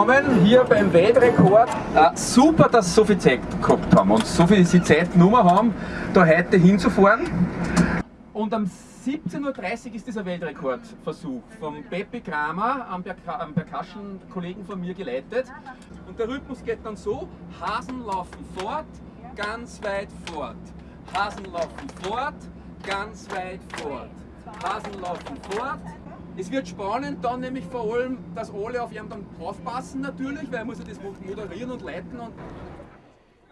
angekommen, hier beim Weltrekord. Äh, super, dass sie so viel Zeit gehabt haben und so viel Zeit genommen haben, da heute hinzufahren. Und am 17.30 Uhr ist dieser Weltrekordversuch vom Peppi Kramer, am, am Percussion-Kollegen von mir geleitet. Und der Rhythmus geht dann so, Hasen laufen fort, ganz weit fort. Hasen laufen fort, ganz weit fort. Hasen laufen fort. Es wird spannend dann nämlich vor allem, dass alle auf ihn dann aufpassen natürlich, weil er muss ja das moderieren und leiten. Und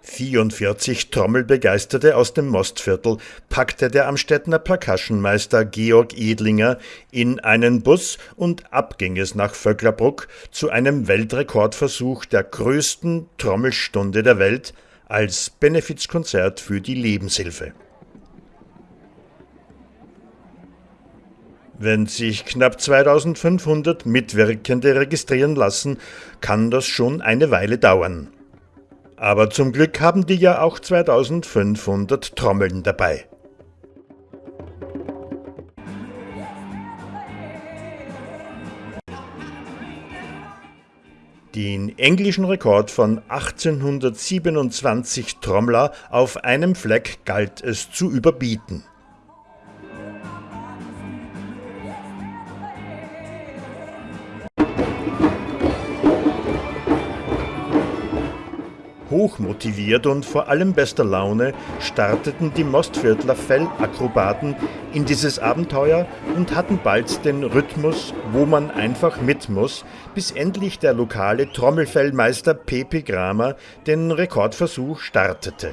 44 Trommelbegeisterte aus dem Mostviertel packte der Amstettner Percussionmeister Georg Edlinger in einen Bus und ab ging es nach Vöcklerbruck zu einem Weltrekordversuch der größten Trommelstunde der Welt als Benefizkonzert für die Lebenshilfe. Wenn sich knapp 2500 Mitwirkende registrieren lassen, kann das schon eine Weile dauern. Aber zum Glück haben die ja auch 2500 Trommeln dabei. Den englischen Rekord von 1827 Trommler auf einem Fleck galt es zu überbieten. Hochmotiviert und vor allem bester Laune starteten die Mostviertler Fellakrobaten in dieses Abenteuer und hatten bald den Rhythmus, wo man einfach mit muss, bis endlich der lokale Trommelfellmeister Pepe Kramer den Rekordversuch startete.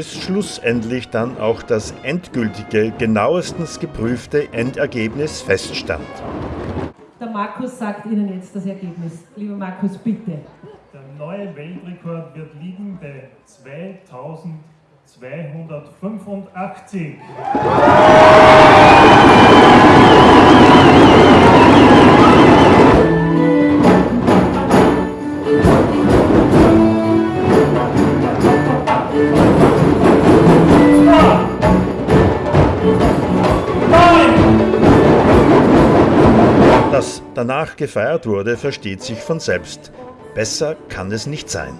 bis schlussendlich dann auch das endgültige, genauestens geprüfte Endergebnis feststand. Der Markus sagt Ihnen jetzt das Ergebnis. Lieber Markus, bitte. Der neue Weltrekord wird liegen bei 2285. Dass danach gefeiert wurde, versteht sich von selbst. Besser kann es nicht sein.